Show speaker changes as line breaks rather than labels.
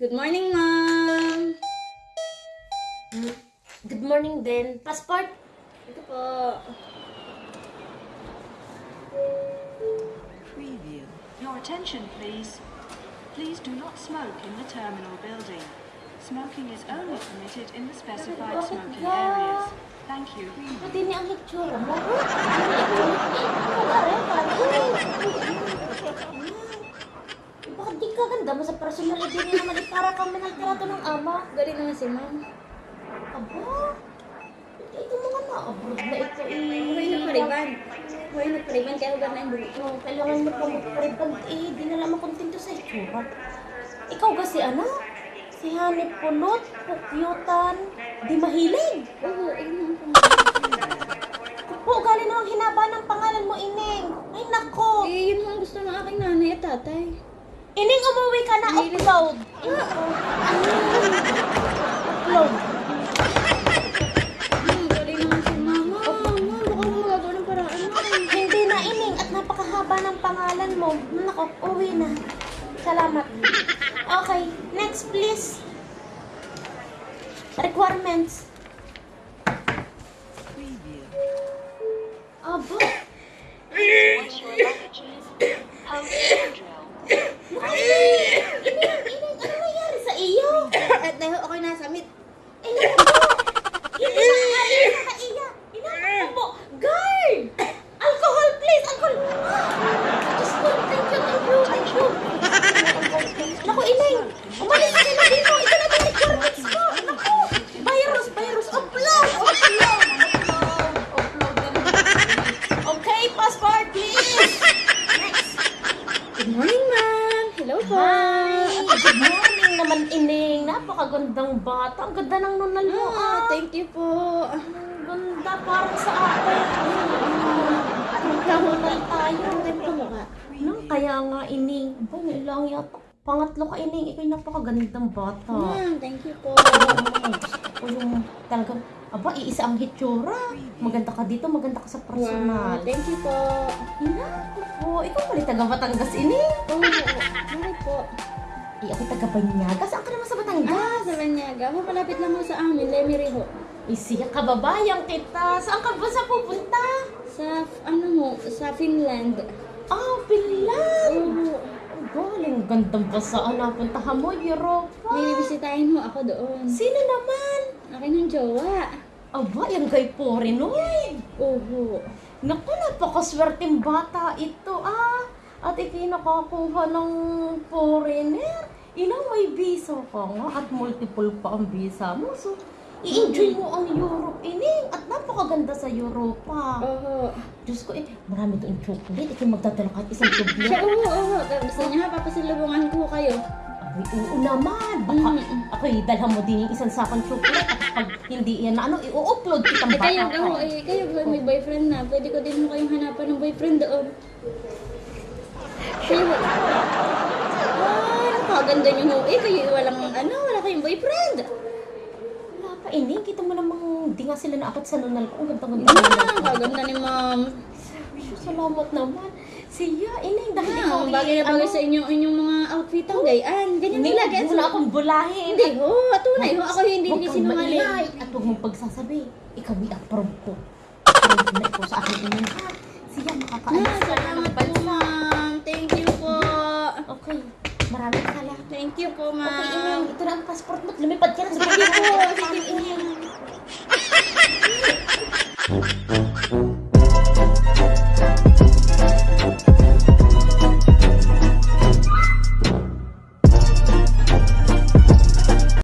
Good morning, ma'am.
Good morning din. Passport?
Ito po.
Preview. Your attention, please. Please do not smoke in the terminal building. Smoking is only permitted in the specified smoking areas. Thank you.
Pwede ni ang itsura naman
si ma'am.
Aba, ito mga na-abroad na ito eh.
Huwag na pariban. Huwag na pariban kaya huwag na yung.
Oh, kailangan mo pa magpariban eh, di na lang makontento sa itsura. Ikaw kasi ano? Si Hanip Pulot, Pukyutan, di mahilig.
Oo, ayun naman po.
Po, galing na ang hinaba ng pangalan mo, Ineng. Ay, nako.
Eh, yun ang gusto ng aking nanay at tatay.
Ining, umuwi ka na. Upload. Upload.
Hmm, galing si mama. Ma'am, baka mo magagawa ng paraan mo.
Hindi na, Ining. At napakahaba ng pangalan mo. Nako, uwi na. Salamat. Okay, next please. Requirements. Napakagandang bata. Ang ganda ng nunal mo,
Ah,
ah.
thank you po.
Ang ganda, parang sa akin. Nunal tayo.
Ang ka.
No, kaya nga, Ining. Ba, may lang yata. Pangatlo ka, Ining. Ikaw napakagandang bata.
Ma'am, thank you po.
O yung talagang, aba, iisa ang hitsura. Maganda ka dito, maganda ka sa personal.
Wow, thank you po.
Naku po, ikaw pala taga Batangas, Ining.
Oo, bakit po?
Eh, ako taga Banyaga. Saan ka naman sa Batangas?
Ah, sa Banyaga. Ho, malapit lang ho sa amin. Lemery ho.
Isiya, kababayan kita. Saan ka ba sa pupunta?
Sa, ano ho, sa Finland.
Ah, Finland!
Oo.
Ang galing, gandang basa. Napuntahan mo, Europa.
May bibisitahin ho ako doon.
Sino naman?
Akin ng jowa.
Aba, yung kay Porinoy.
Oo.
Naku, napakaswerteng bata ito, ah. At ikinakakuha ng foreigner. Ilang may visa ka nga at multiple pa ang visa mo. So, i-enjoy mo ang Europe, ining. At napakaganda sa Europa.
Oo.
Diyos ko, eh, marami doon chocolate. Ikaw magdadala kahit isang
Siya,
chocolate.
oo, oo. Gusto niya papasalubungan ko kayo.
Ay, oo naman. Baka
Mm.
ako dalhan mo din yung isang sakong chocolate. At pag hindi yan na ano, i-upload kitang
Eh,
bata
kayo,
ka.
ako, eh, kayo, may boyfriend na. Pwede ko din ho kayong hanapan ng boyfriend doon. Kayo, ah, napakaganda niyo ho. Eh, kayo walang, ano, wala kayong boyfriend.
Wala pa, ini. Kita mo namang di nga sila naakit sa nunal ko. Ang ganda-ganda.
Ah, kaganda ni ma'am.
Salamat naman. Siya, ini. Dahil ikaw,
Ah, bagay na bagay sa inyong, inyong mga outfit ang gayaan. Ganyan
Hindi,
talaga.
mo na akong bulahin.
Hindi ho, tunay ho. Ako hindi
kang
sinungaling.
At huwag mong pagsasabi. Ikaw may approve ko. Approve na ito sa akin? Siya, makakaalis ka na ng
salamat po,
bansa.
Thank you po.
Okay. Maraming salamat.
Thank you po,
Okay,
ma'am.
Ineng. Ito na ang passport mo. Lumipad ka na sa
Sige
pagkakao.
po. Sige po.